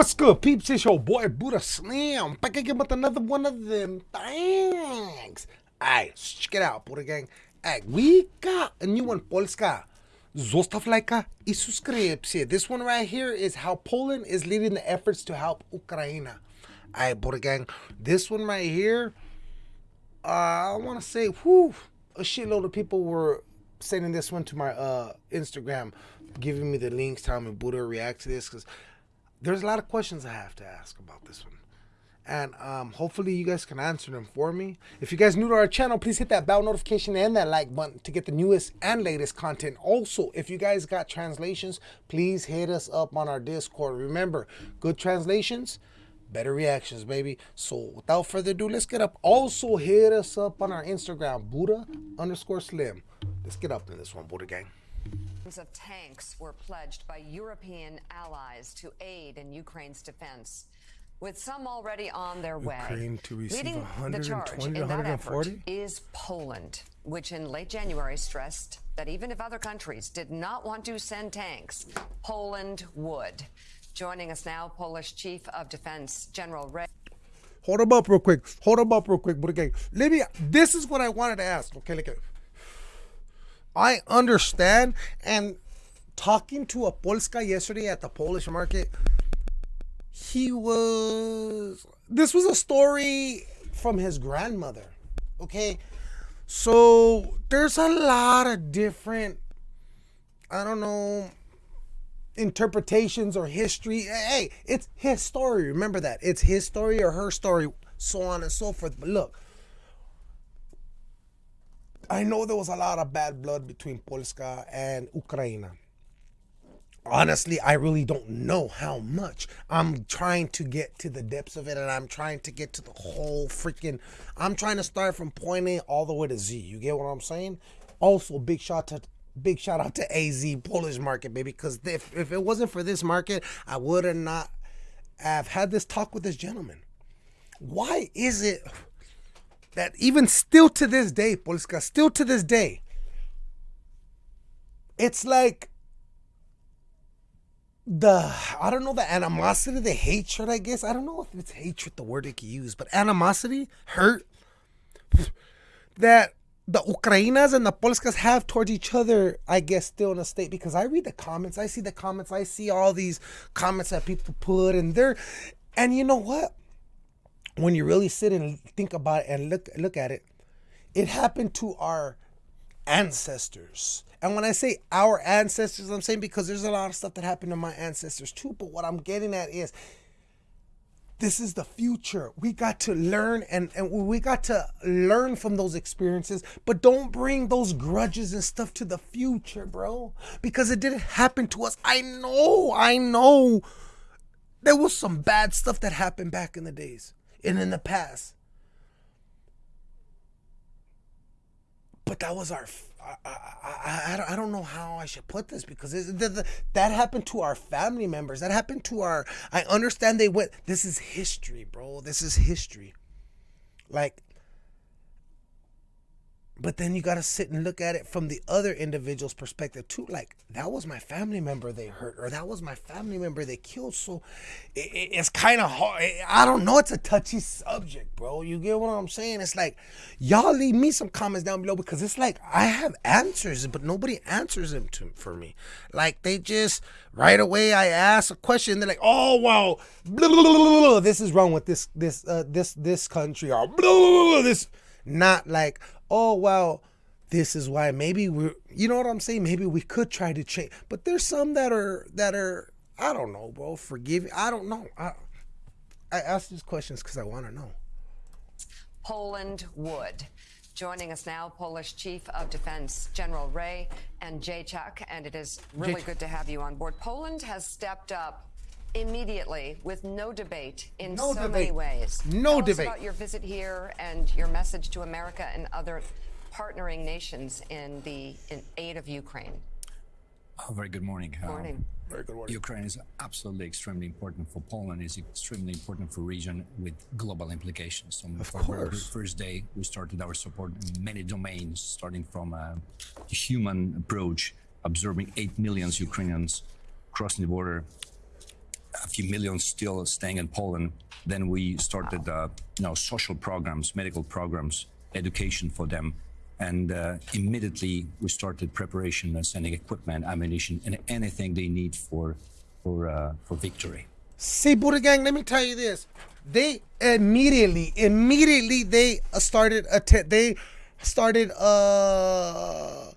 What's good, peeps? It's your boy Buddha Slim. Back again with another one of them things. Alright, check it out, Buddha Gang. Alright, we got a new one, Polska. Zostaw lajka i subskrypcję. This one right here is how Poland is leading the efforts to help Ukraine. Alright, Buddha Gang. This one right here, uh, I want to say, whew, a shitload of people were sending this one to my uh, Instagram, giving me the links, telling me Buddha react to this because there's a lot of questions I have to ask about this one. And um, hopefully you guys can answer them for me. If you guys new to our channel, please hit that bell notification and that like button to get the newest and latest content. Also, if you guys got translations, please hit us up on our Discord. Remember, good translations, better reactions, baby. So without further ado, let's get up. Also, hit us up on our Instagram, Buddha underscore Slim. Let's get up in this one, Buddha Gang of tanks were pledged by European allies to aid in Ukraine's defense. With some already on their Ukraine way, to receive leading the charge in that effort is Poland, which in late January stressed that even if other countries did not want to send tanks, Poland would. Joining us now, Polish Chief of Defense General Ray. Hold them up real quick. Hold them up real quick, but again, let me. This is what I wanted to ask. Okay, look. I understand. And talking to a Polska yesterday at the Polish market, he was. This was a story from his grandmother. Okay. So there's a lot of different, I don't know, interpretations or history. Hey, it's his story. Remember that. It's his story or her story, so on and so forth. But look, I know there was a lot of bad blood between Polska and Ukraine. Honestly, I really don't know how much. I'm trying to get to the depths of it and I'm trying to get to the whole freaking. I'm trying to start from point A all the way to Z. You get what I'm saying? Also, big shot to big shout out to AZ Polish market, baby. Because if, if it wasn't for this market, I would have not have had this talk with this gentleman. Why is it? That even still to this day, Polska, still to this day, it's like the I don't know the animosity, the hatred, I guess. I don't know if it's hatred the word they could use, but animosity, hurt that the Ukrainas and the Polskas have towards each other, I guess, still in a state because I read the comments, I see the comments, I see all these comments that people put, and they're, and you know what? When you really sit and think about it and look look at it, it happened to our ancestors. And when I say our ancestors, I'm saying because there's a lot of stuff that happened to my ancestors too. But what I'm getting at is this is the future. We got to learn and, and we got to learn from those experiences, but don't bring those grudges and stuff to the future, bro. Because it didn't happen to us. I know, I know. There was some bad stuff that happened back in the days and in the past. But that was our. I, I, I, I don't know how I should put this because it, the, the, that happened to our family members. That happened to our. I understand they went. This is history, bro. This is history. Like but then you got to sit and look at it from the other individual's perspective too. Like that was my family member they hurt, or that was my family member they killed. So it, it, it's kind of hard. I don't know. It's a touchy subject, bro. You get what I'm saying? It's like y'all leave me some comments down below because it's like I have answers, but nobody answers them to for me. Like they just right away I ask a question, they're like, oh wow, blah, blah, blah, this is wrong with this this uh, this this country or this. Not like oh well this is why maybe we're you know what i'm saying maybe we could try to change but there's some that are that are i don't know bro forgive me. i don't know i i ask these questions because i want to know poland would Joining us now, Polish Chief of Defense General Ray and Jacek, and it is really good to have you on board. Poland has stepped up immediately with no debate in no so debate. many ways. No Tell debate. Us about your visit here and your message to America and other partnering nations in the in aid of Ukraine. Oh, very good morning. Morning. Um, very good morning. Ukraine is absolutely extremely important for Poland. is extremely important for region with global implications. So of course. first day, we started our support in many domains, starting from a human approach, observing 8 million Ukrainians crossing the border a few million still staying in Poland. Then we started, uh, you know, social programs, medical programs, education for them, and uh, immediately we started preparation, uh, sending equipment, ammunition, and anything they need for for uh, for victory. See, Buddha Gang, let me tell you this. They immediately, immediately they started att- they started uh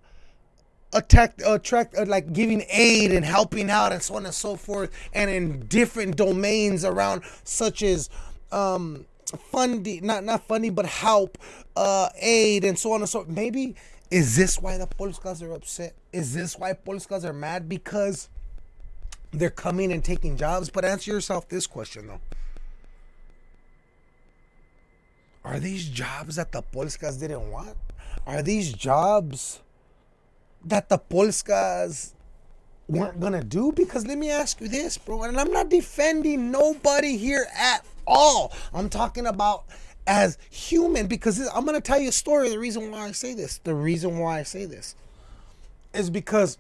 attack attract uh, like giving aid and helping out and so on and so forth and in different domains around such as um funding not not funding but help uh aid and so on and so Forth. maybe is this why the Polskas are upset? Is this why Polskas are mad? Because they're coming and taking jobs? But answer yourself this question though. Are these jobs that the Polskas didn't want? Are these jobs that the Polskas weren't gonna do? Because let me ask you this, bro, and I'm not defending nobody here at all. I'm talking about as human because this, I'm gonna tell you a story. The reason why I say this, the reason why I say this, is because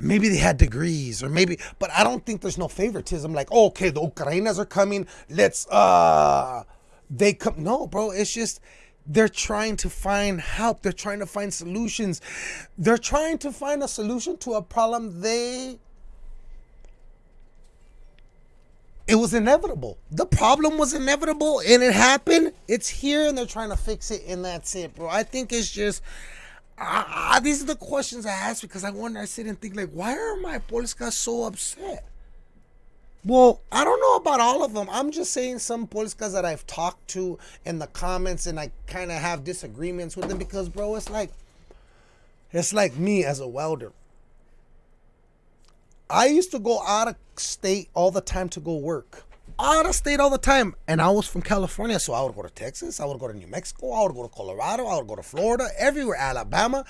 maybe they had degrees or maybe but i don't think there's no favoritism like oh, okay the ukrainas are coming let's uh they come no bro it's just they're trying to find help. They're trying to find solutions. They're trying to find a solution to a problem they it was inevitable. The problem was inevitable and it happened. It's here and they're trying to fix it and that's it bro. I think it's just I, these are the questions i ask because i wonder i sit and think like why are my polskas so upset well, I don't know about all of them. I'm just saying some Polskas that I've talked to in the comments and I kind of have disagreements with them because, bro, it's like, it's like me as a welder. I used to go out of state all the time to go work. Out of state all the time. And I was from California, so I would go to Texas, I would go to New Mexico, I would go to Colorado, I would go to Florida, everywhere, Alabama.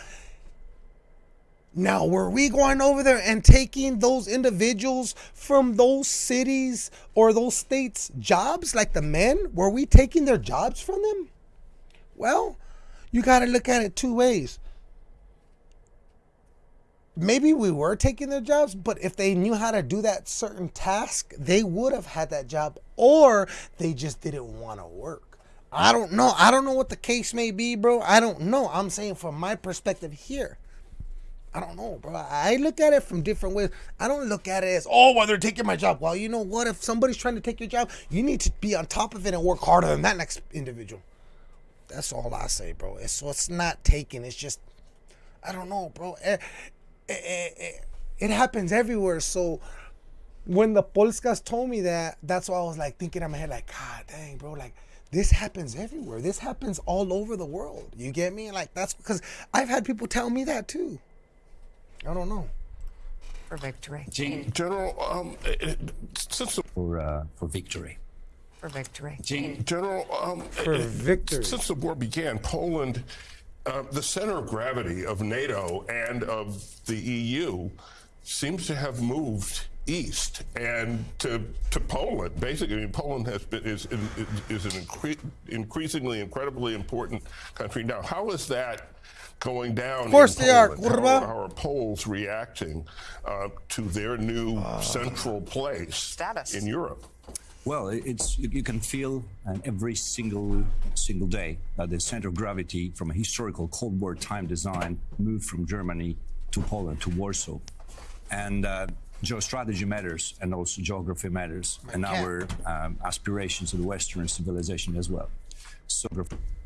Now, were we going over there and taking those individuals from those cities or those states' jobs, like the men? Were we taking their jobs from them? Well, you got to look at it two ways. Maybe we were taking their jobs, but if they knew how to do that certain task, they would have had that job, or they just didn't want to work. I don't know. I don't know what the case may be, bro. I don't know. I'm saying from my perspective here. I don't know, bro. I look at it from different ways. I don't look at it as, oh, well, they're taking my job. Well, you know what? If somebody's trying to take your job, you need to be on top of it and work harder than that next individual. That's all I say, bro. It's, so it's not taking. It's just, I don't know, bro. It, it, it, it happens everywhere. So when the Polskas told me that, that's why I was like thinking in my head, like, God dang, bro, like, this happens everywhere. This happens all over the world. You get me? Like, that's because I've had people tell me that too. I don't know. For victory. General, um, since the, for uh, for victory. For victory. General, um, For victory. Since the war began, Poland, uh, the center of gravity of NATO and of the EU, seems to have moved east and to to Poland. Basically, I mean, Poland has been is is, is an incre increasingly incredibly important country now. How is that? Going down. Of course they Poland. are. How, how are Poles reacting uh, to their new uh, central place status in Europe? Well, it's you can feel uh, every single single day that the center of gravity from a historical Cold War time design moved from Germany to Poland to Warsaw, and uh, geostrategy matters and also geography matters, and our um, aspirations of the Western civilization as well. So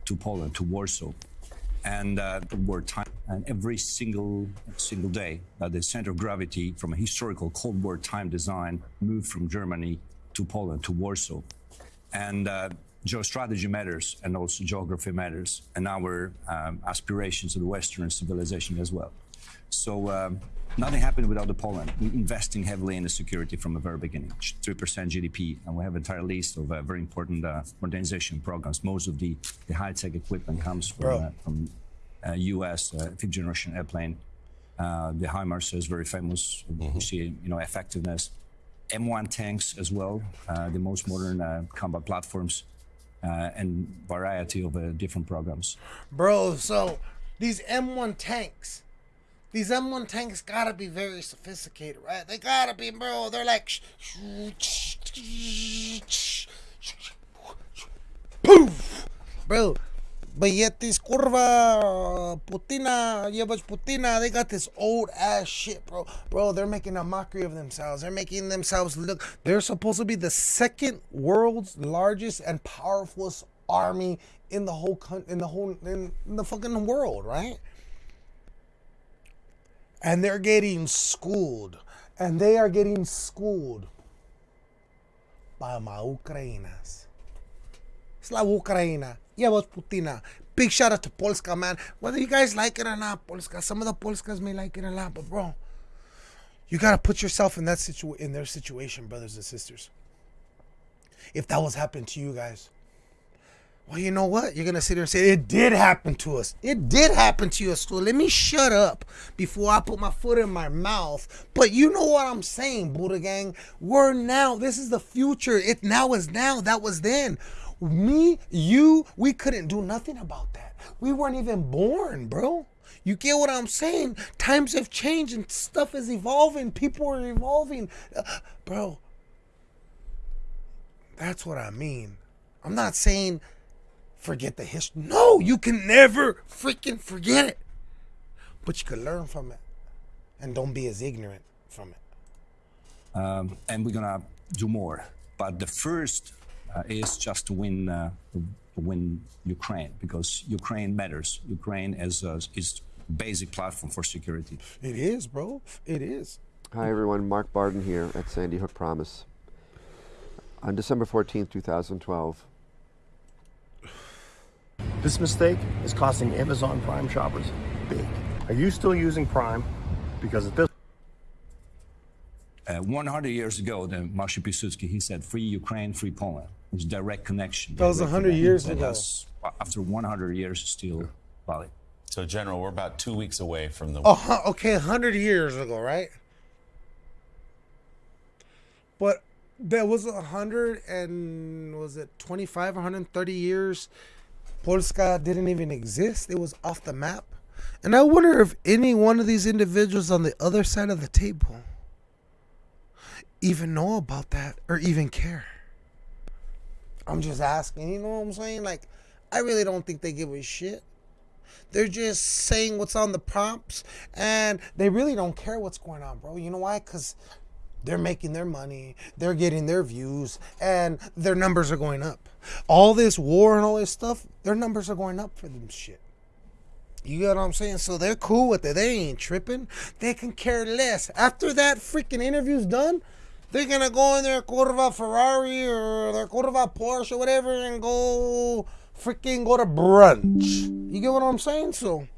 to Poland to Warsaw, and uh, war time and every single single day that the center of gravity from a historical Cold War time design moved from Germany to Poland to Warsaw, and uh, geostrategy matters and also geography matters and our um, aspirations of the Western civilization as well. So. Um, Nothing happened without the Poland. Investing heavily in the security from the very beginning, 3% GDP, and we have an entire list of uh, very important uh, modernization programs. Most of the, the high-tech equipment comes from, uh, from US uh, fifth generation airplane. Uh, the HIMARS is very famous. Mm -hmm. We see, you know, effectiveness. M1 tanks as well, uh, the most modern combat platforms, and variety of different programs. Bro, so these M1 tanks, these M1 tanks gotta be very sophisticated, right? They gotta be, bro. They're like, poof, bro. But yet this curva putina, yebach putina, they got this old ass shit, bro. Bro, they're making a mockery of themselves. They're making themselves look. They're supposed to be the second world's largest and powerfulest army in the whole in the whole in, in the fucking world, right? And they're getting schooled, and they are getting schooled by my Ukrainas. Slava Ukraina. Yeah, but Putina. Big shout out to Polska, man. Whether you guys like it or not, Polska. Some of the Polskas may like it a lot, but bro, you gotta put yourself in that situ in their situation, brothers and sisters. If that was happening to you guys, well, you know what? You're gonna sit there and say it did happen to us. It did happen to us. So let me shut up before I put my foot in my mouth. But you know what I'm saying, Buddha Gang. We're now. This is the future. It now is now. That was then. Me, you, we couldn't do nothing about that. We weren't even born, bro. You get what I'm saying? Times have changed and stuff is evolving. People are evolving. Uh, bro, that's what I mean. I'm not saying forget the history. No, you can never freaking forget it. But you can learn from it. And don't be as ignorant from it. Um, and we're gonna do more. But the first uh, is just to win, uh, to win Ukraine because Ukraine matters. Ukraine is a, is basic platform for security. It is, bro. It is. Hi, everyone. Mark Barden here at Sandy Hook Promise. On December 14th, 2012, This mistake is costing Amazon Prime shoppers big. Are you still using Prime? Because at this Uh, 100 years ago, then Marshal Piłsudski, he said, free Ukraine, free Poland. It's direct connection. That was direct 100 years ago. that's, uh, After 100 years, still valid. So, General, we're about two weeks away from the. Oh, hu- okay, 100 years ago, right? But there was a 100 and was it 25 130 years Polska didn't even exist. It was off the map. And I wonder if any one of these individuals on the other side of the table even know about that or even care. I'm just asking, you know what I'm saying? Like, I really don't think they give a shit. They're just saying what's on the prompts and they really don't care what's going on, bro. You know why? Because they're making their money, they're getting their views, and their numbers are going up. All this war and all this stuff, their numbers are going up for them shit. You get what I'm saying? So they're cool with it. They ain't tripping. They can care less. After that freaking interview's done, they're gonna go in their Curva Ferrari or their Curva Porsche or whatever and go freaking go to brunch. You get what I'm saying? So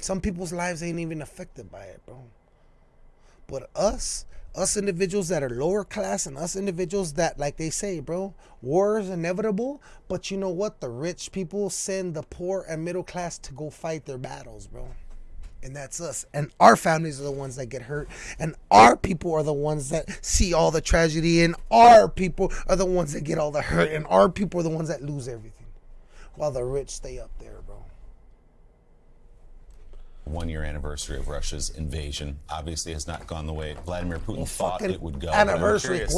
some people's lives ain't even affected by it, bro. But us, us individuals that are lower class and us individuals that, like they say, bro, war is inevitable. But you know what? The rich people send the poor and middle class to go fight their battles, bro. And that's us. And our families are the ones that get hurt. And our people are the ones that see all the tragedy. And our people are the ones that get all the hurt. And our people are the ones that lose everything. While the rich stay up there. One year anniversary of Russia's invasion obviously has not gone the way Vladimir Putin thought it would go. Anniversary, curious.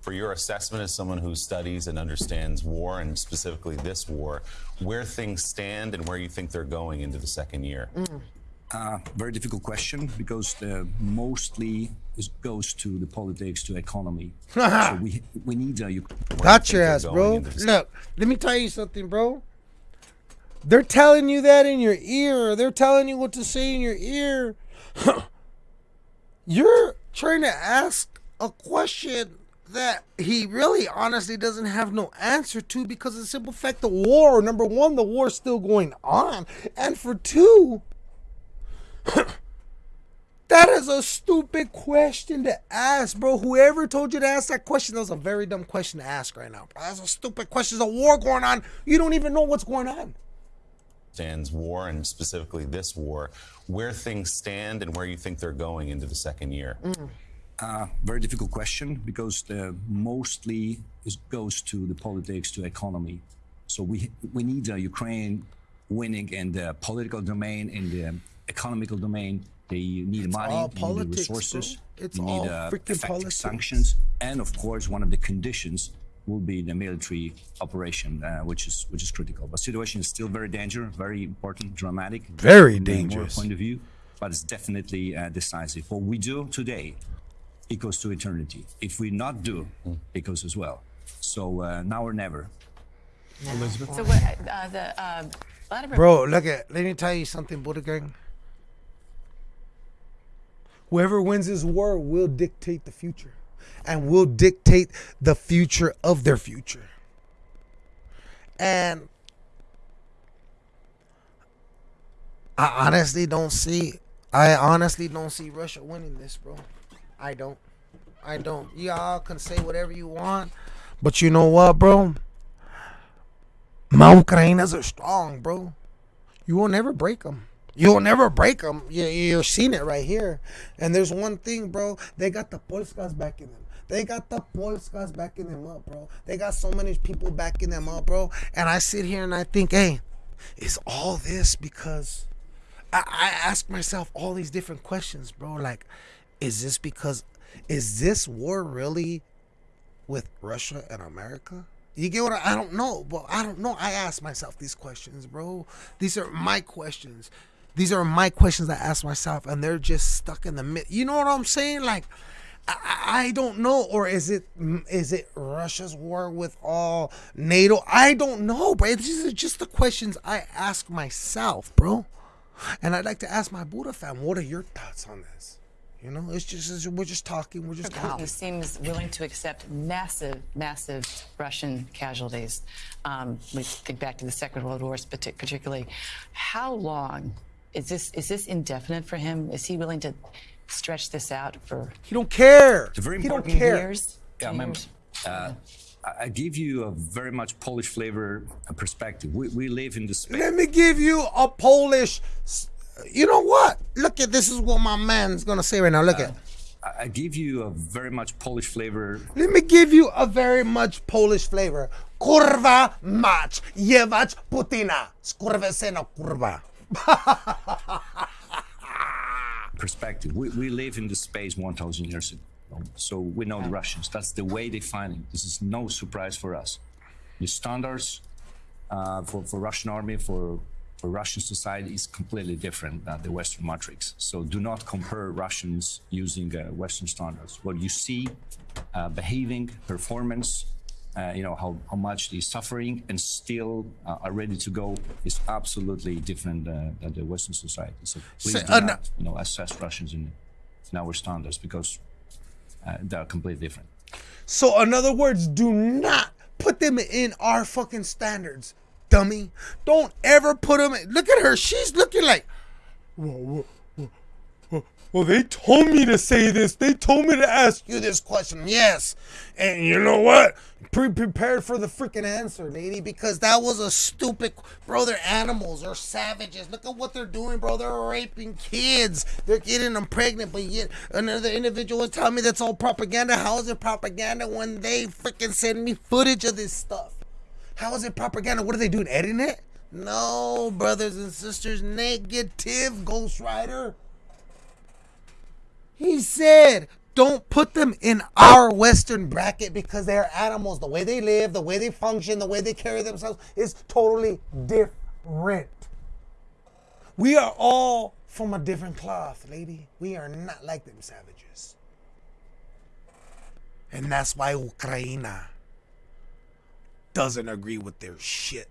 For your assessment as someone who studies and understands war and specifically this war, where things stand and where you think they're going into the second year. Uh, very difficult question because the mostly is, goes to the politics, to economy. so we we need a Uk- Got your ass, bro. Look, let me tell you something, bro. They're telling you that in your ear. They're telling you what to say in your ear. You're trying to ask a question that he really honestly doesn't have no answer to because of the simple fact the war, number one, the war's still going on. And for two, that is a stupid question to ask, bro. Whoever told you to ask that question, that was a very dumb question to ask right now, bro. That's a stupid question. There's a war going on. You don't even know what's going on. Stands war and specifically this war, where things stand and where you think they're going into the second year. Uh, very difficult question because the mostly is, goes to the politics, to economy. So we we need uh, Ukraine winning in the political domain, in the economical domain, They need money, all they politics, need resources, bro. It's they all need uh, effective politics. sanctions, and of course, one of the conditions will be the military operation, uh, which is which is critical. But situation is still very dangerous, very important, dramatic, Very from dangerous. point of view, but it's definitely uh, decisive. What we do today equals to eternity. If we not do, it goes as well. So uh, now or never. So what, uh, the, uh, Vladimir Bro, look at. Let me tell you something, Buddha Gang. Whoever wins this war will dictate the future, and will dictate the future of their future. And I honestly don't see. I honestly don't see Russia winning this, bro. I don't. I don't. Y'all can say whatever you want, but you know what, bro? My Ukrainas are strong, bro. You will never break them. You'll never break them. You, you're seeing it right here. And there's one thing, bro. They got the Polskas backing them. They got the Polskas backing them up, bro. They got so many people backing them up, bro. And I sit here and I think, hey, is all this because I, I ask myself all these different questions, bro. Like, is this because is this war really with Russia and America? You get what I, I don't know, but I don't know. I ask myself these questions, bro. These are my questions. These are my questions I ask myself, and they're just stuck in the mid. You know what I'm saying? Like, I, I don't know, or is it is it Russia's war with all NATO? I don't know, bro. These are just the questions I ask myself, bro. And I'd like to ask my Buddha fam, what are your thoughts on this? You know, it's just it's- we're just talking, we're just Putin talking. seems willing to accept massive, massive Russian casualties. Um, we think back to the Second World War, partic- particularly. How long is this? Is this indefinite for him? Is he willing to stretch this out for He don't care. a very he don't important care. years? Yeah, Ten ma'am. years? Uh, I I give you a very much Polish flavor uh, perspective. We, we live in the. Let me give you a Polish. You know what? Look at this is what my man's gonna say right now. Look at. I I give you a very much Polish flavor Let me give you a very much Polish flavor. Kurwa mać, jebać Putina. Skurwysyna kurwa. perspective. We, we live in the space 1,000 years ago. So we know the Russians. That's the way they find it. This is no surprise for us. The standards uh, for, for Russian army, for, for Russian society is completely different than the Western matrix. So do not compare Russians using uh, Western standards. What you see, uh, behaving, performance, uh, you know, how, how much they're suffering and still uh, are ready to go is absolutely different uh, than the Western society. So please do uh, not, you know, assess Russians in, in our standards because uh, they are completely different. So, in other words, do not put them in our fucking standards, dummy. Don't ever put them. In. Look at her. She's looking like. Whoa, whoa. Well, they told me to say this. They told me to ask you this question. Yes. And you know what? Pre prepared for the freaking answer, lady, because that was a stupid. Bro, they're animals. They're savages. Look at what they're doing, bro. They're raping kids. They're getting them pregnant, but yet another individual was telling me that's all propaganda. How is it propaganda when they freaking send me footage of this stuff? How is it propaganda? What are they doing? Editing it? No, brothers and sisters. Negative, Ghost Rider. He said, don't put them in our Western bracket because they're animals. The way they live, the way they function, the way they carry themselves is totally different. We are all from a different cloth, lady. We are not like them savages. And that's why Ukraine doesn't agree with their shit.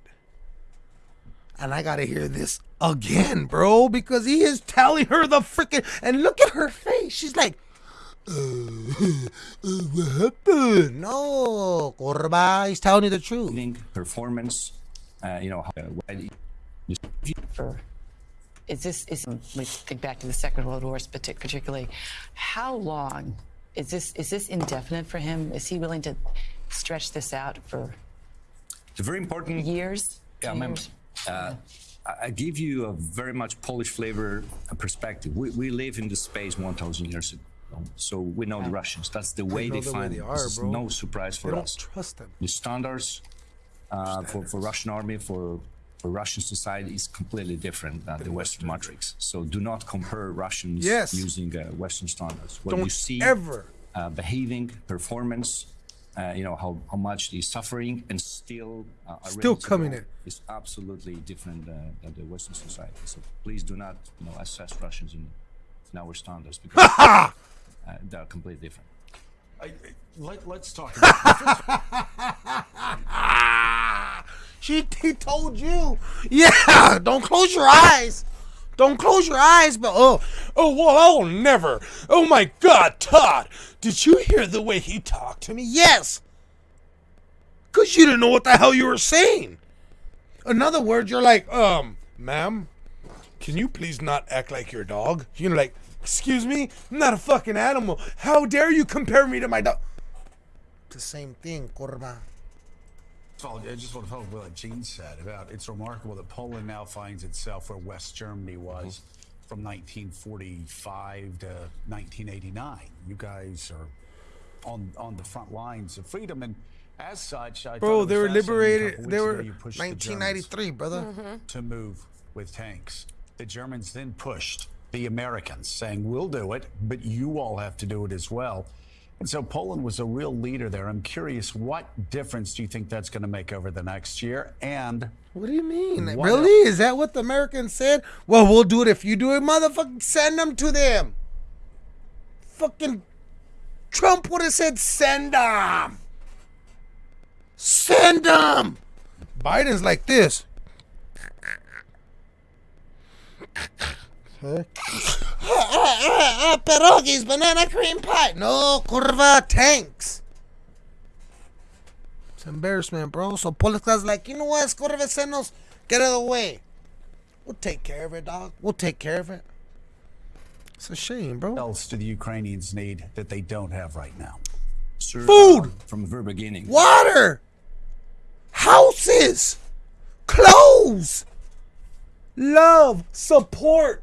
And I gotta hear this again, bro, because he is telling her the freaking. And look at her face. She's like, uh, uh, what happened? No, Korba, he's telling you the truth. Performance, uh, you know, how, uh, why- is this is we think back to the Second World War, partic- particularly. How long is this? Is this indefinite for him? Is he willing to stretch this out for it's a very important years? Yeah, Ten ma'am. years? Uh, I give you a very much Polish flavor uh, perspective. We, we live in the space 1,000 years ago. So we know the Russians. That's the way they the way find they it. bro. no surprise They for don't us. trust them. The standards, uh, for, for Russian army, for, for Russian society is completely different than the Western matrix. So do not compare Russians Yes. using uh, Western standards. What Don't you see ever. uh, behaving, performance, uh, you know how, how much they're suffering and still uh, Still coming in. is absolutely different uh, than the Western society. So please do not you know assess Russians in, in our standards because uh, they are completely different. I, let, let's talk about She he told you. Yeah, don't close your eyes. Don't close your eyes, but oh, oh well, I'll never. Oh my God, Todd, did you hear the way he talked to me? Yes. Cause you didn't know what the hell you were saying. In other words, you're like, um, ma'am, can you please not act like your dog? You're like, excuse me, I'm not a fucking animal. How dare you compare me to my dog? The same thing, Corva. Follow- I just want to follow up what Gene said about it's remarkable that Poland now finds itself where West Germany was mm-hmm. from 1945 to 1989. You guys are on on the front lines of freedom, and as such, I thought it Bro, was they were fascinating a liberated. couple They were ago you pushed the Germans 1993, brother. Mm-hmm. to move with tanks. The Germans then pushed the Americans, saying, We'll do it, but you all have to do it as well. And so Poland was a real leader there. I'm curious, what difference do you think that's going to make over the next year? And What do you mean? Really? Is that what the Americans said? Well, we'll do it if you do it, motherfucker. Send them to them. Fucking Trump would have said, send them. Send them. Biden's like this. Huh? Ah, pierogies, banana cream pie. No, curva tanks. It's embarrassment, bro. So Polska's like, you know what, Skorvecenos, get out of the way. We'll take care of it, dog. We'll take care of it. It's a shame, bro. what else do the Ukrainians need that they don't have right now? Sir, Food! uh, from the very beginning. Water, houses, clothes, love, support.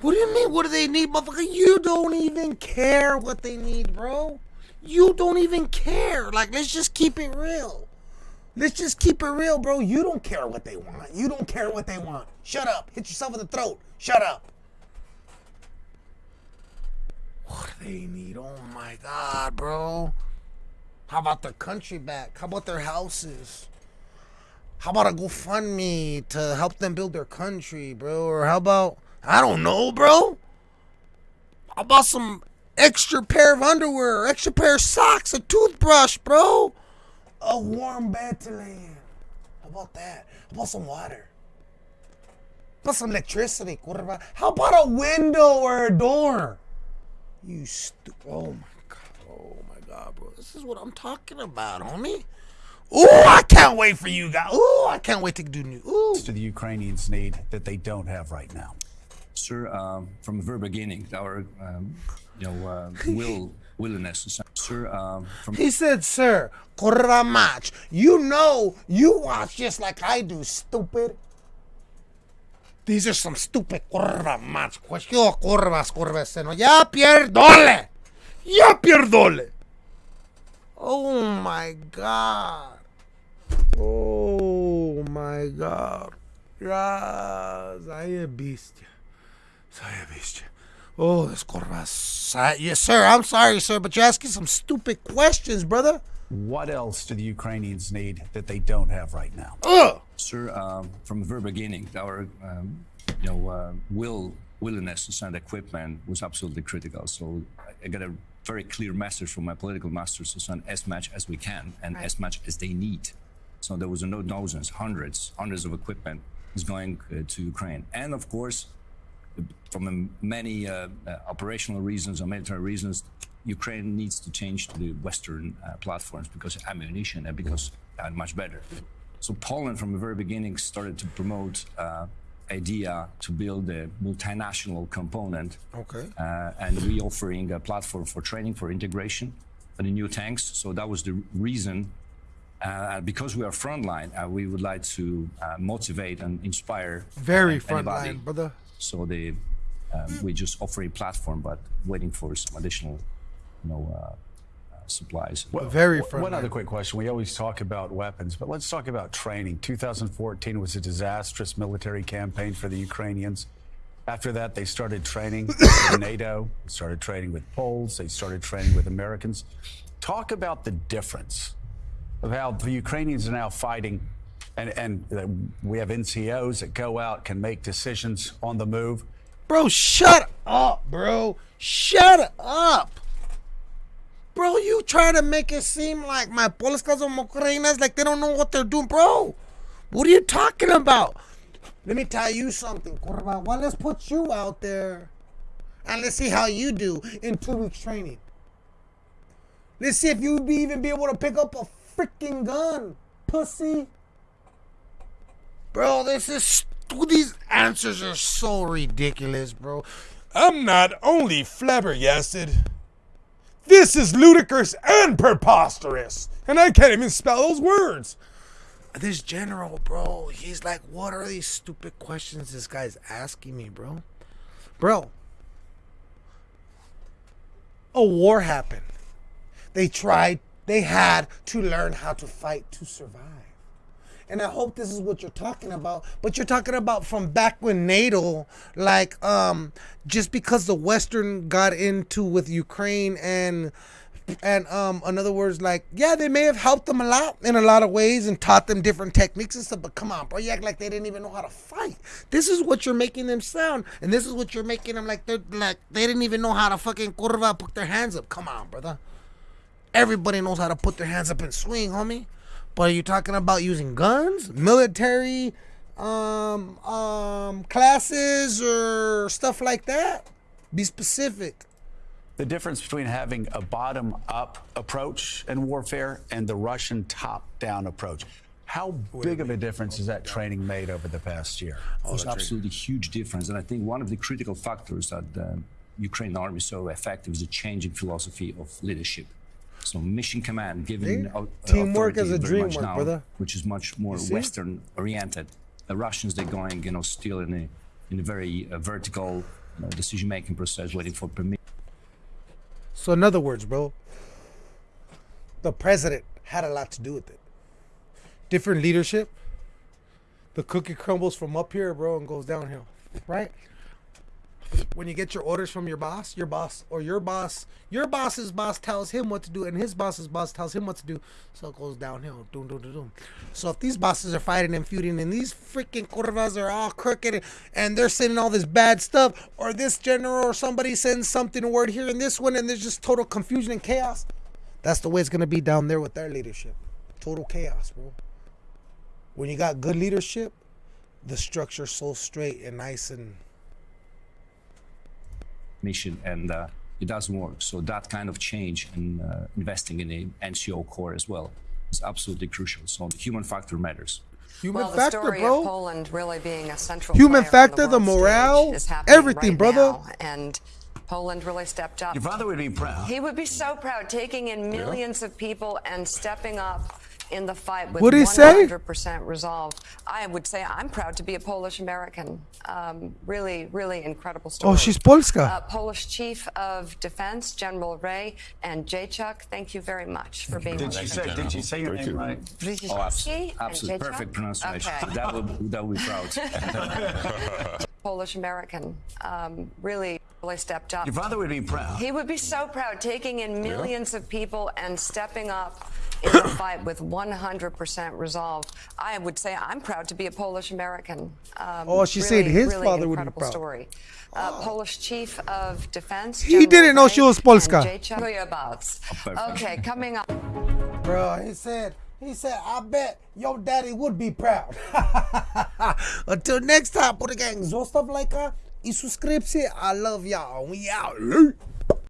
What do you mean? What do they need, motherfucker? You don't even care what they need, bro. You don't even care. Like, let's just keep it real. Let's just keep it real, bro. You don't care what they want. You don't care what they want. Shut up. Hit yourself in the throat. Shut up. What do they need? Oh my god, bro. How about their country back? How about their houses? How about a GoFundMe to help them build their country, bro? Or how about I don't know, bro? How about some extra pair of underwear, extra pair of socks, a toothbrush, bro? A warm bed to lay in. How about that? How about some water? How about some electricity? curva? How about a window or a door? You stupid. Oh my god. Oh my god, bro. This is what I'm talking about, homie. Ooh, I can't wait for you guys. Ooh, I can't wait to do new. Ooh. Do the Ukrainians need that they don't have right now? Sir, um, from the very beginning, our um, you know uh, will willingness. Sir, um, from He said, sir, corra. You know, you watch just like I do, stupid. These are some stupid corra match questions. Yo, corveseno. Ya pierdole. Ya pierdole. Oh my god. Oh my god. Ja, zajebiście. Zajebiście. Oh, this corvas. Yes, sir. I'm sorry, sir, but you're asking some stupid questions, brother. What else do the Ukrainians need that they don't have right now? Ugh. Sir, um, from the very beginning, our um, you know uh, will willingness to send equipment was absolutely critical. So I- I got a very clear message from my political masters to send as much as we can and as much as they need. So there was no dozens, hundreds, hundreds of equipment is going uh, to Ukraine, and of course, from many uh, uh, operational reasons or military reasons, Ukraine needs to change to the Western uh, platforms because ammunition and because they're much better. So Poland, from the very beginning, started to promote uh, idea to build a multinational component, Okay. uh, and we offering a platform for training for integration for the new tanks. So that was the reason. Uh, because we are frontline, uh, we would like to uh, motivate and inspire Very uh, front anybody. line, brother. So they, um, we just offer a platform, but waiting for some additional, you know, uh, uh, supplies. Very One other quick question. We always talk about weapons, but let's talk about training. 2014 was a disastrous military campaign for the Ukrainians. After that, they started training with NATO, started training with Poles, they started training with Americans. Talk about the difference of how the Ukrainians are now fighting, and, and we have NCOs that go out, can make decisions on the move. Bro, shut up, bro. Shut up. Bro, you try to make it seem like my Polskas or Mokrenas like they don't know what they're doing, bro. What are you talking about? Let me tell you something, Corva. Well, let's put you out there and let's see how you do in two weeks training. Let's see if you be even be able to pick up a freaking gun, pussy. Bro, this is these answers are so ridiculous, bro. I'm not only flabbergasted. This is ludicrous and preposterous. And I can't even spell those words. This general, bro, he's like, what are these stupid questions this guy's asking me, bro? Bro, a war happened. They tried, they had to learn how to fight to survive. And I hope this is what you're talking about. But you're talking about from back when NATO, like, um, just because the Western got into with Ukraine and and um in other words like yeah they may have helped them a lot in a lot of ways and taught them different techniques and stuff but come on bro you act like they didn't even know how to fight. This is what you're making them sound and this is what you're making them like they're like they didn't even know how to fucking curva put their hands up. Come on brother. Everybody knows how to put their hands up and swing homie but are you talking about using guns military um um classes or stuff like that be specific The difference between having a bottom up approach in warfare and the Russian top down approach. How big of a difference has that training made over the past year? Oh, it's absolutely huge difference. And I think one of the critical factors that the Ukrainian army is so effective is a change in philosophy of leadership. So mission command, given See? au- Teamwork is a dream work, now, brother. which is much more? Western oriented. The Russians, they're going, you know, still in a in a very uh, vertical you know, decision making process, waiting for permission. So in other words, bro, the president had a lot to do with it. Different leadership. The cookie crumbles from up here, bro, and goes downhill. Right? When you get your orders from your boss, your boss or your boss, your boss's boss tells him what to do, and his boss's boss tells him what to do. So it goes downhill. Doom, doom, doom, doom. So if these bosses are fighting and feuding, and these freaking curvas are all crooked, and they're sending all this bad stuff, or this general or somebody sends something word here and this one, and there's just total confusion and chaos. That's the way it's gonna be down there with their leadership. Total chaos, bro. When you got good leadership, the structure's so straight and nice and mission and uh, it doesn't work. So that kind of change in uh, investing in a NCO corps as well is absolutely crucial. So the human factor matters. human well, the factor, story bro. of Poland really being a central Human factor, the, the morale, is everything, right brother. now, and Poland really stepped up. Your father would be proud. He would be so proud, taking in millions of people and stepping up in the fight with What'd he say? 100% resolve. I would say I'm proud to be a Polish American. Um, really, really incredible story. Oh, she's Polska. Uh, Polish Chief of Defense General Ray and Jaychuk, thank you very much for being Did on you say, show. did you say your Thank name you. right? Oh, abs- and absolutely Jaychuk? perfect pronunciation. Okay. That would that would be proud. Polish American. Um, really, really stepped up. Your father would be proud. He would be so proud, taking in millions of people and stepping up in the fight with 100% resolve. I would say I'm proud to be a Polish American. Um, Oh, she really, said his really father would be proud. story. Uh, Polish Chief of Defense. He didn't know she was Polska. and Jay Chukuyabats. perfect. Okay, coming up. Bro, he said, he said, I bet your daddy would be proud. Until next time, Buddha Gang, zostaw lajka i subskrypcję. I love y'all. We out.